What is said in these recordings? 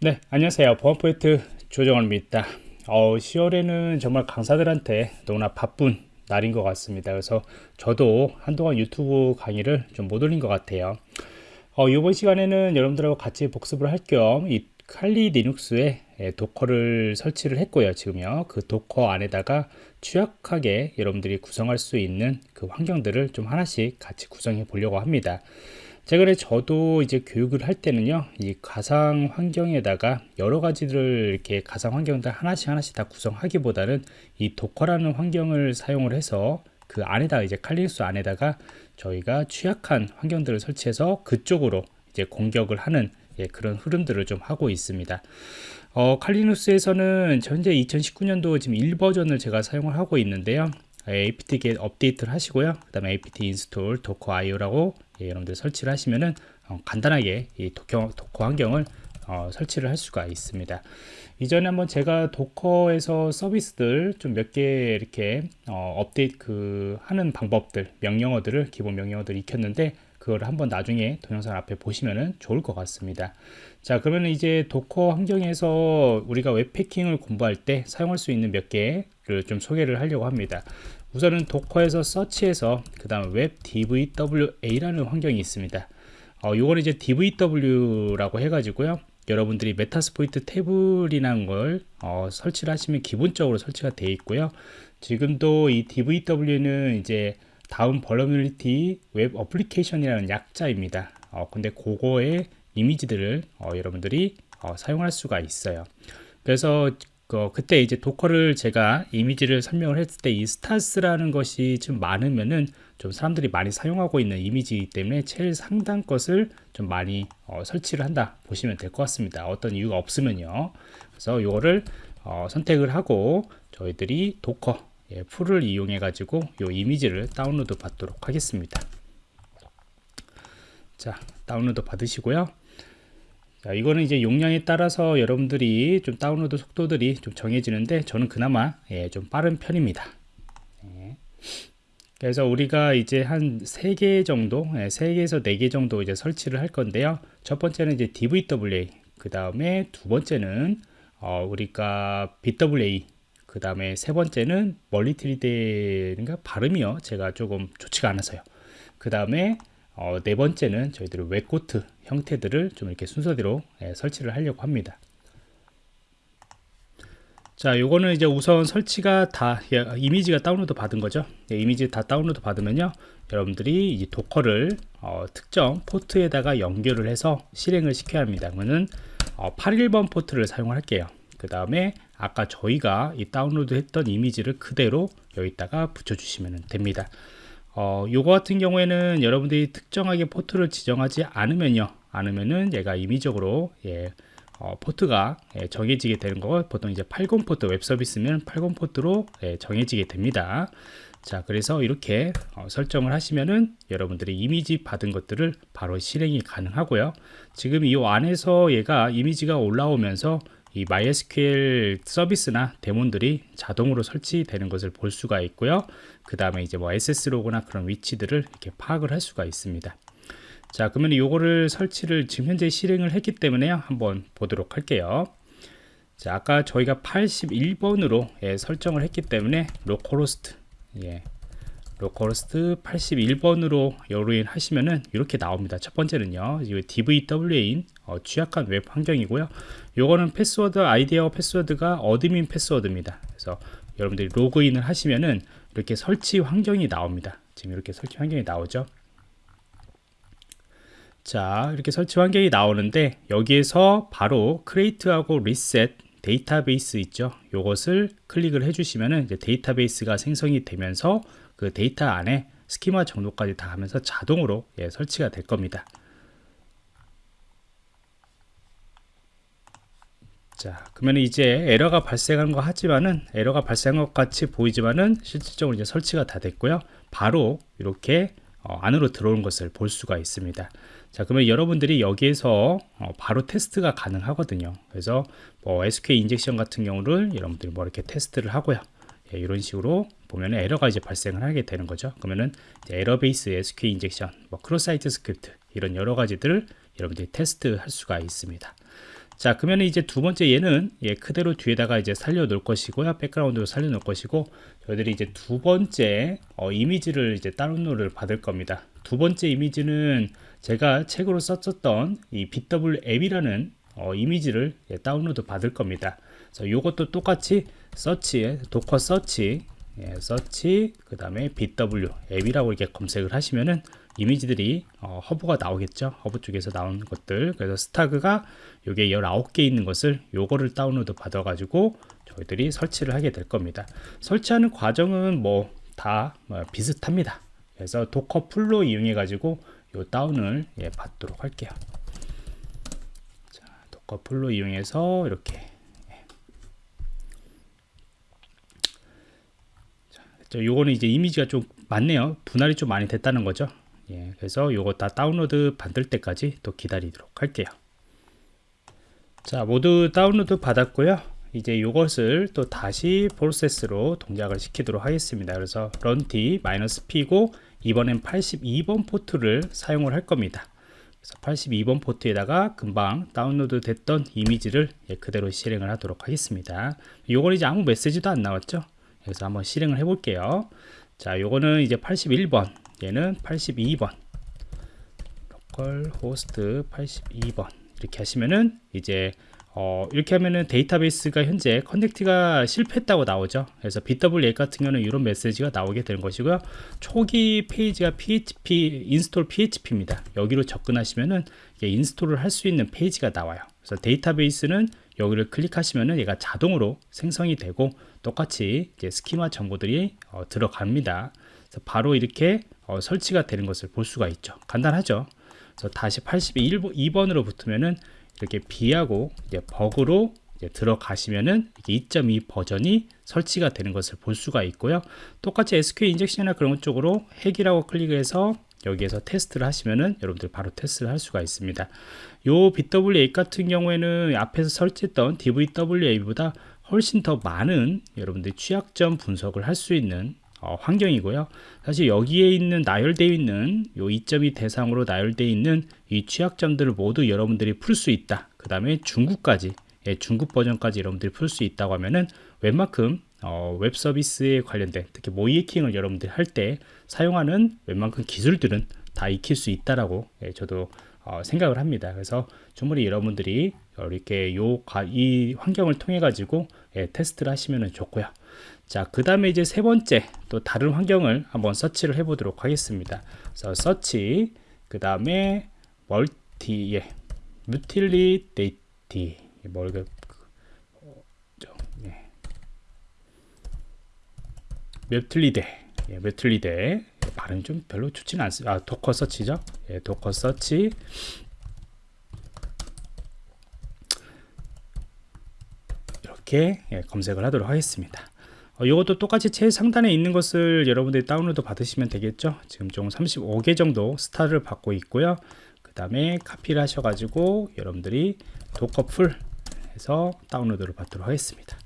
네, 안녕하세요. 보안프로젝트 조정원입니다. 어, 10월에는 정말 강사들한테 너무나 바쁜 날인 것 같습니다. 그래서 저도 한동안 유튜브 강의를 좀 못 올린 것 같아요. 어, 이번 시간에는 여러분들하고 같이 복습을 할 겸 이 칼리 리눅스에 도커를 설치를 했고요. 지금요. 그 Docker 안에다가 취약하게 여러분들이 구성할 수 있는 그 환경들을 좀 하나씩 같이 구성해 보려고 합니다. 최근에 저도 이제 교육을 할 때는요 이 가상 환경에다가 여러 가지를 이렇게 가상 환경들 하나씩 하나씩 다 구성하기보다는 이 도커라는 환경을 사용을 해서 그 안에다가 이제 칼리눅스 안에다가 저희가 취약한 환경들을 설치해서 그쪽으로 이제 공격을 하는 예, 그런 흐름들을 좀 하고 있습니다. 어, 칼리눅스에서는 현재 2019년도 지금 1버전을 제가 사용을 하고 있는데요. Apt get update를 하시고요. 그 다음에 apt install docker io라고 예, 여러분들 설치를 하시면은 어, 간단하게 이 Docker, Docker 환경을 어, 설치를 할 수가 있습니다. 이전에 한번 제가 Docker에서 서비스들 좀 몇 개 이렇게 어, 업데이트 그 하는 방법들 명령어들을 기본 명령어들 익혔는데 그걸 한번 나중에 동영상 앞에 보시면은 좋을 것 같습니다. 자 그러면 이제 Docker 환경에서 우리가 웹해킹을 공부할 때 사용할 수 있는 몇 개를 좀 소개를 하려고 합니다. 우선은 도커에서 서치해서 그 다음 웹 DVWA라는 환경이 있습니다. 어, 요거는 이제 DVW라고 해가지고요. 여러분들이 Metasploitable이라는 걸 어, 설치를 하시면 기본적으로 설치가 되어 있고요. 지금도 이 DVW는 이제 Damn Vulnerability Web Application이라는 약자입니다. 어, 근데 그거의 이미지들을 어, 여러분들이 어, 사용할 수가 있어요. 그래서 그, 그때 이제 Docker를 제가 이미지를 설명을 했을 때 이 stars라는 것이 좀 많으면은 좀 사람들이 많이 사용하고 있는 이미지이기 때문에 제일 상단 것을 좀 많이 어, 설치를 한다 보시면 될 것 같습니다. 어떤 이유가 없으면요. 그래서 이거를 어, 선택을 하고 저희들이 Docker 예, pull을 이용해 가지고 이 이미지를 다운로드 받도록 하겠습니다. 자 다운로드 받으시고요. 자, 이거는 이제 용량에 따라서 여러분들이 좀 다운로드 속도들이 좀 정해지는데 저는 그나마 예, 좀 빠른 편입니다. 예. 그래서 우리가 이제 한 3개 정도, 예, 3개에서 4개 정도 이제 설치를 할 건데요. 첫 번째는 이제 DVWA, 그 다음에 두 번째는 어, 우리가 BWA, 그 다음에 세 번째는 멀리트리데인가 발음이요. 제가 조금 좋지가 않아서요. 그 다음에 어, 네 번째는 저희들이 WebGoat 형태들을 좀 이렇게 순서대로 예, 설치를 하려고 합니다. 자, 요거는 이제 우선 설치가 다 예, 이미지가 다운로드 받은 거죠. 예, 이미지 다 다운로드 받으면요, 여러분들이 이 Docker를 어, 특정 포트에다가 연결을 해서 실행을 시켜야 합니다. 그러면은 어, 81번 포트를 사용할게요. 그 다음에 아까 저희가 이 다운로드 했던 이미지를 그대로 여기다가 붙여주시면 됩니다. 어, 요거 같은 경우에는 여러분들이 특정하게 포트를 지정하지 않으면요. 않으면은 얘가 임의적으로 예, 어, 포트가 예, 정해지게 되는 거 보통 이제 80 포트 웹 서비스면 80 포트로 예, 정해지게 됩니다. 자, 그래서 이렇게 어, 설정을 하시면은 여러분들이 이미지 받은 것들을 바로 실행이 가능하고요. 지금 이 안에서 얘가 이미지가 올라오면서 이 MySQL 서비스나 daemon들이 자동으로 설치되는 것을 볼 수가 있고요. 그 다음에 이제 뭐 액세스 로그나 그런 위치들을 이렇게 파악을 할 수가 있습니다. 자, 그러면 이거를 설치를 지금 현재 실행을 했기 때문에요. 한번 보도록 할게요. 자, 아까 저희가 81번으로 예, 설정을 했기 때문에 localhost 예, localhost 81번으로 여로인 하시면은 이렇게 나옵니다. 첫 번째는요. 이 DVWA인 어, 취약한 웹 환경이고요. 요거는 패스워드 아이디 패스워드가 admin password입니다. 그래서 여러분들이 로그인을 하시면은 이렇게 설치 환경이 나옵니다. 지금 이렇게 설치 환경이 나오죠. 자, 이렇게 설치 환경이 나오는데 여기에서 바로 create하고 reset database 있죠. 요것을 클릭을 해주시면은 데이터베이스가 생성이 되면서 그 데이터 안에 스키마 정도까지 다 하면서 자동으로 예, 설치가 될 겁니다. 자, 그러면 이제 에러가 발생한 거 하지만은 에러가 발생한 것 같이 보이지만은 실질적으로 이제 설치가 다 됐고요. 바로 이렇게 어, 안으로 들어온 것을 볼 수가 있습니다. 자, 그러면 여러분들이 여기에서 어, 바로 테스트가 가능하거든요. 그래서 뭐 SQL injection 같은 경우를 여러분들이 뭐 이렇게 테스트를 하고요. 예, 이런 식으로 보면 에러가 이제 발생을 하게 되는 거죠. 그러면은 error base SQL injection, 뭐 cross-site script 이런 여러 가지들을 여러분들이 테스트 할 수가 있습니다. 자 그러면 이제 두 번째 얘는 예, 그대로 뒤에다가 이제 살려 놓을 것이고요 백그라운드로 살려 놓을 것이고 저희들이 이제 두 번째 어, 이미지를 이제 다운로드를 받을 겁니다 두 번째 이미지는 제가 책으로 썼었던 이 bWAPP이라는 어, 이미지를 예, 다운로드 받을 겁니다 그래서 이것도 똑같이 search docker search 예, search 그 다음에 bWAPP이라고 이렇게 검색을 하시면은 이미지들이 어, 허브가 나오겠죠? 허브 쪽에서 나온 것들. 그래서 스타가 요게 19개 있는 것을 요거를 다운로드 받아 가지고 저희들이 설치를 하게 될 겁니다. 설치하는 과정은 모두 다 뭐 비슷합니다. 그래서 docker pull로 이용해 가지고 요 다운을 예, 받도록 할게요. 자, docker pull로 이용해서 이렇게 예. 자, 요거는 이제 이미지가 좀 많네요. 분할이 좀 많이 됐다는 거죠. 예, 그래서 요거 다 다운로드 받을 때까지 또 기다리도록 할게요. 자 모두 다운로드 받았고요. 이제 이것을 또 다시 프로세스로 동작을 시키도록 하겠습니다. 그래서 run -it -p고 이번엔 82번 포트를 사용을 할 겁니다. 그래서 82번 포트에다가 금방 다운로드 됐던 이미지를 예, 그대로 실행을 하도록 하겠습니다. 요건 이제 아무 메시지도 안 나왔죠 그래서 한번 실행을 해 볼게요 자 요거는 이제 81번 얘는 82번 localhost 82번 이렇게 하시면은 이제 어, 이렇게 하면은 데이터베이스가 현재 connect가 실패했다고 나오죠. 그래서 bWAPP 같은 경우는 이런 메시지가 나오게 되는 것이고요. 초기 페이지가 PHP install PHP입니다. 여기로 접근하시면은 install을 할 수 있는 페이지가 나와요. 그래서 데이터베이스는 여기를 클릭하시면은 얘가 자동으로 생성이 되고 똑같이 이제 스키마 정보들이 어, 들어갑니다. 그래서 바로 이렇게 어, 설치가 되는 것을 볼 수가 있죠. 간단하죠. 그래서 다시 82번으로 붙으면은 이렇게 B하고 이제 버그로 이제 들어가시면은 2.2 버전이 설치가 되는 것을 볼 수가 있고요. 똑같이 SQL 인젝션이나 그런 쪽으로 핵이라고 클릭해서 여기에서 테스트를 하시면은 여러분들 바로 테스트를 할 수가 있습니다. 요 bWAPP 같은 경우에는 앞에서 설치했던 DVWA보다 훨씬 더 많은 여러분들 취약점 분석을 할 수 있는 어, 환경이고요. 사실 여기에 있는 나열되어 있는 요2.2 대상으로 나열되어 있는 이 취약점들을 모두 여러분들이 풀 수 있다. 그 다음에 중국까지 예, 중국 버전까지 여러분들이 풀 수 있다고 하면은 웬만큼 어, 웹 서비스에 관련된 특히 모의해킹을 여러분들이 할 때 사용하는 웬만큼 기술들은 다 익힐 수 있다라고 예, 저도 어, 생각을 합니다. 그래서 충분히 여러분들이 이렇게 요 이 환경을 통해 가지고 예, 테스트를 하시면 좋고요. 자, 그 다음에 이제 세 번째 또 다른 환경을 한번 서치를 해 보도록 하겠습니다. 그래서 search, 그 다음에 멀티, 예, Mutillidae, 뭘, 그, 어, 예. Mutillidae, 예, Mutillidae, 발음 좀 별로 좋지는 않습니다. 아, 도커 서치죠? 예, 도커 서치. 이렇게 예, 검색을 하도록 하겠습니다. 어, 이것도 똑같이 최상단에 있는 것을 여러분들이 다운로드 받으시면 되겠죠 지금 총 35개 정도 스타를 받고 있고요 그 다음에 카피를 하셔가지고 여러분들이 docker pull 해서 다운로드를 받도록 하겠습니다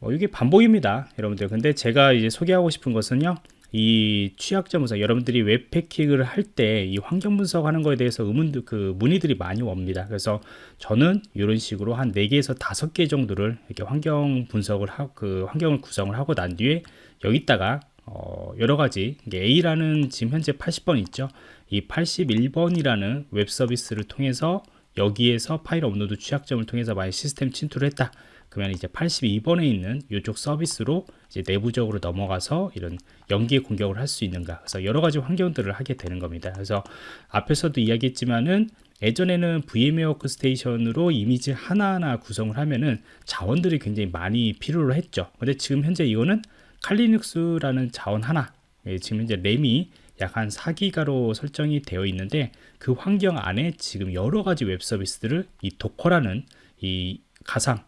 뭐 이게 반복입니다 여러분들. 근데 제가 이제 소개하고 싶은 것은요 이 취약점 분석 여러분들이 웹 해킹을 할 때 이 환경 분석하는 거에 대해서 의문 그 문의들이 많이 옵니다. 그래서 저는 이런 식으로 한 4개에서 5개 정도를 이렇게 환경 분석을 하고 그 환경을 구성을 하고 난 뒤에 여기다가 어 여러 가지 A라는 지금 현재 80번 있죠? 이 81번이라는 웹 서비스를 통해서 여기에서 파일 업로드 취약점을 통해서 만약 시스템 침투를 했다 그러면 이제 82번에 있는 이쪽 서비스로 이제 내부적으로 넘어가서 이런 연계 공격을 할 수 있는가. 그래서 여러 가지 환경들을 하게 되는 겁니다. 그래서 앞에서도 이야기했지만은 예전에는 VMware Workstation으로 이미지 하나하나 구성을 하면은 자원들이 굉장히 많이 필요로 했죠. 근데 지금 현재 이거는 칼리눅스라는 자원 하나 예, 지금 현재 램이 약 한 4기가로 설정이 되어 있는데 그 환경 안에 지금 여러 가지 웹 서비스들을 이 Docker라는 이 가상 예,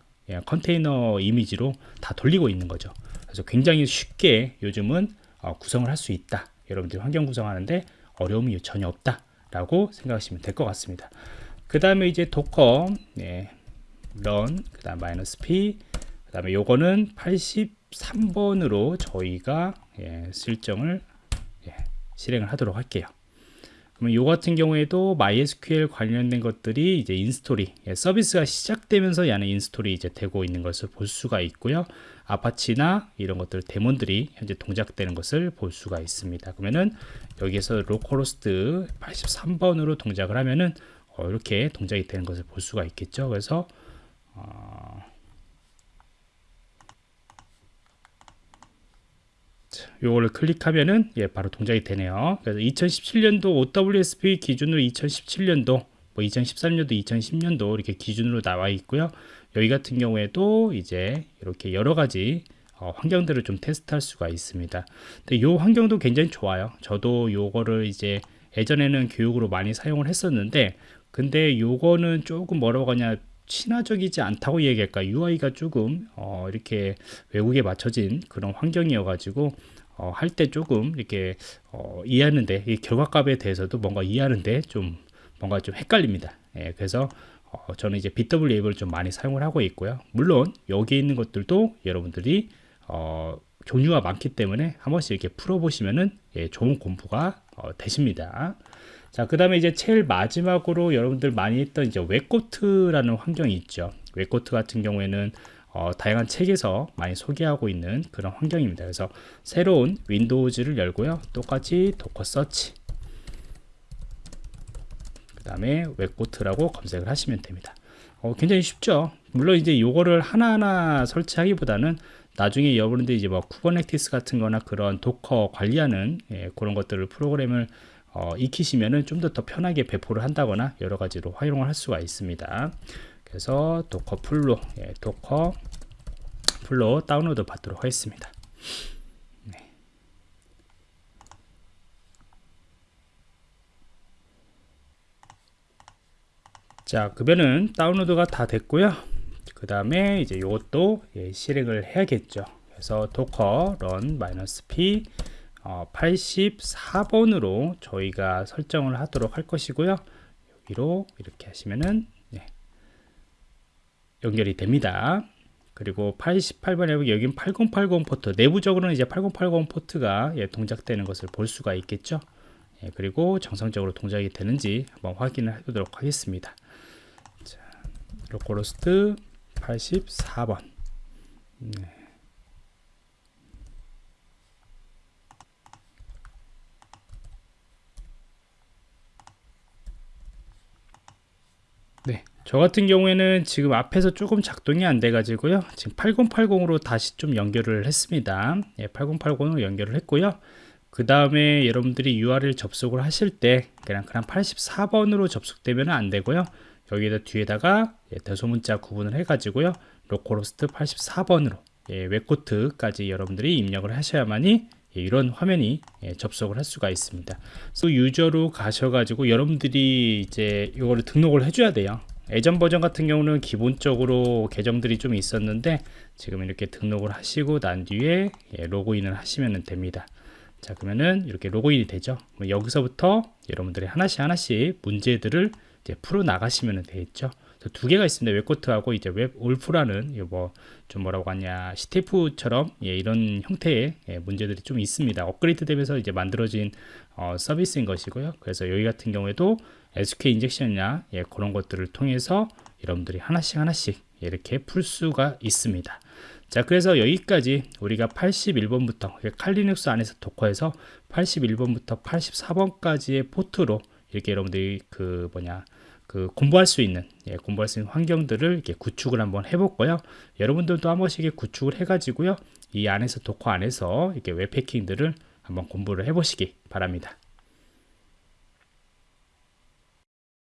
컨테이너 이미지로 다 돌리고 있는 거죠. 그래서 굉장히 쉽게 요즘은 어, 구성을 할 수 있다. 여러분들이 환경 구성하는데 어려움이 전혀 없다 라고 생각하시면 될 것 같습니다. 그 다음에 이제 도커 네, run 그 다음 마이너스 p 그 다음에 요거는 83번으로 저희가 예, 실정을 예, 실행을 하도록 할게요 그러면 요 같은 경우에도 MySQL 관련된 것들이 이제 install이 예, 서비스가 시작되면서 야는 install이 이제 되고 있는 것을 볼 수가 있고요. Apache나 이런 것들 daemon들이 현재 동작되는 것을 볼 수가 있습니다. 그러면은 여기에서 localhost 83번으로 동작을 하면은 어, 이렇게 동작이 되는 것을 볼 수가 있겠죠. 그래서 어, 요거를 클릭하면은 예, 바로 동작이 되네요. 그래서 2017년도 OWSP 기준으로 2017년도 뭐 2013년도, 2010년도 이렇게 기준으로 나와 있고요. 여기 같은 경우에도 이제 이렇게 여러 가지 어, 환경들을 좀 테스트할 수가 있습니다. 근데 요 환경도 굉장히 좋아요. 저도 요거를 이제 예전에는 교육으로 많이 사용을 했었는데 근데 요거는 조금 뭐라고 하냐 친화적이지 않다고 얘기할까? UI가 조금 어, 이렇게 외국에 맞춰진 그런 환경이어 가지고 어, 할 때 조금 이렇게 어, 이해하는데 이 결과값에 대해서도 뭔가 이해하는데 좀 뭔가 좀 헷갈립니다. 예, 그래서 어, 저는 이제 bWAPP을 좀 많이 사용을 하고 있고요. 물론 여기 있는 것들도 여러분들이 어, 종류가 많기 때문에 한 번씩 이렇게 풀어보시면은 예, 좋은 공부가 어, 되십니다 자, 그 다음에 이제 제일 마지막으로 여러분들 많이 했던 이제 WebGoat라는 환경이 있죠. WebGoat 같은 경우에는 어, 다양한 책에서 많이 소개하고 있는 그런 환경입니다. 그래서 새로운 Windows를 열고요. 똑같이 docker search. 그 다음에 WebGoat라고 검색을 하시면 됩니다. 어, 굉장히 쉽죠. 물론 이제 이거를 하나하나 설치하기보다는 나중에 여러분들 이제 뭐 Kubernetes 같은 거나 그런 Docker 관리하는 예, 그런 것들을 프로그램을 어, 익히시면은 좀 더 더 편하게 배포를 한다거나 여러 가지로 활용을 할 수가 있습니다. 그래서 docker pull로 예, docker pull로 다운로드 받도록 하겠습니다. 네. 자, 그러면은 다운로드가 다 됐고요. 그 다음에 이제 이것도 예, 실행을 해야겠죠. 그래서 docker run -p 어, 84번으로 저희가 설정을 하도록 할 것이고요. 여기로 이렇게 하시면은 네, 연결이 됩니다. 그리고 88번에 여긴 8080 포트 내부적으로는 이제 8080 포트가 예, 동작되는 것을 볼 수가 있겠죠. 예, 그리고 정상적으로 동작이 되는지 한번 확인을 해보도록 하겠습니다. 자, localhost 84번. 네. 네, 저 같은 경우에는 지금 앞에서 조금 작동이 안 돼 가지고요 지금 8080으로 다시 좀 연결을 했습니다 예, 8080으로 연결을 했고요 그 다음에 여러분들이 URL 접속을 하실 때 그냥 그냥 84번으로 접속되면 안 되고요 여기다 뒤에다가 예, 대소문자 구분을 해 가지고요 localhost 84번으로 예, WebGoat까지 여러분들이 입력을 하셔야만이 예, 이런 화면이 예, 접속을 할 수가 있습니다. 그 유저로 가셔가지고 여러분들이 이제 이거를 등록을 해줘야 돼요. 예전 버전 같은 경우는 기본적으로 계정들이 좀 있었는데 지금 이렇게 등록을 하시고 난 뒤에 예, 로그인을 하시면 됩니다. 자 그러면은 이렇게 로그인이 되죠. 여기서부터 여러분들이 하나씩 하나씩 문제들을 이제 풀어 나가시면 되겠죠. 두 개가 있습니다. WebGoat하고 이제 WebWolf라는 뭐좀 뭐라고 하냐 CTF처럼 예, 이런 형태의 예, 문제들이 좀 있습니다. 업그레이드 되면서 이제 만들어진 어, 서비스인 것이고요. 그래서 여기 같은 경우에도 SQL 인젝션이나 예, 그런 것들을 통해서 여러분들이 하나씩 하나씩 이렇게 풀 수가 있습니다. 자 그래서 여기까지 우리가 81번부터 Kali Linux 안에서 Docker에서 81번부터 84번까지의 포트로 이렇게 여러분들이 그 뭐냐 그 공부할 수 있는 예, 공부할 수 있는 환경들을 이렇게 구축을 한번 해볼거요 여러분들도 한 번씩 구축을 해가지고요 이 안에서 도커 안에서 이렇게 웹패킹들을 한번 공부를 해보시기 바랍니다.